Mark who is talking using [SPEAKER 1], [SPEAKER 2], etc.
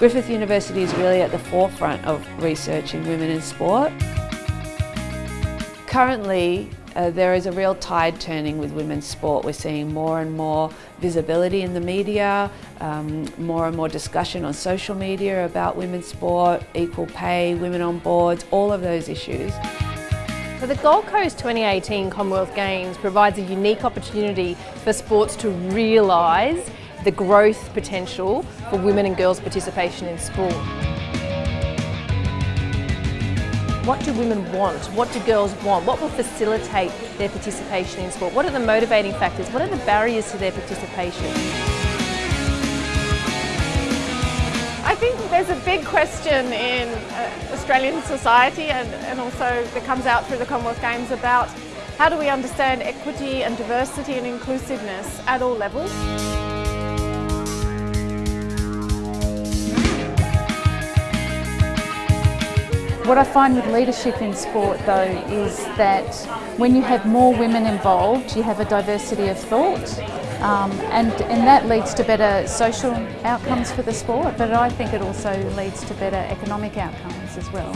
[SPEAKER 1] Griffith University is really at the forefront of research in women in sport. Currently, uh, there is a real tide turning with women's sport. We're seeing more and more visibility in the media, um, more and more discussion on social media about women's sport, equal pay, women on boards, all of those issues.
[SPEAKER 2] So the Gold Coast 2018 Commonwealth Games provides a unique opportunity for sports to realise the growth potential for women and girls' participation in sport. What do women want? What do girls want? What will facilitate their participation in sport? What are the motivating factors? What are the barriers to their participation?
[SPEAKER 3] I think there's a big question in uh, Australian society and, and also that comes out through the Commonwealth Games about how do we understand equity and diversity and inclusiveness at all levels.
[SPEAKER 4] What I find with leadership in sport though is that when you have more women involved you have a diversity of thought um, and, and that leads to better social outcomes for the sport but I think it also leads to better economic outcomes as well.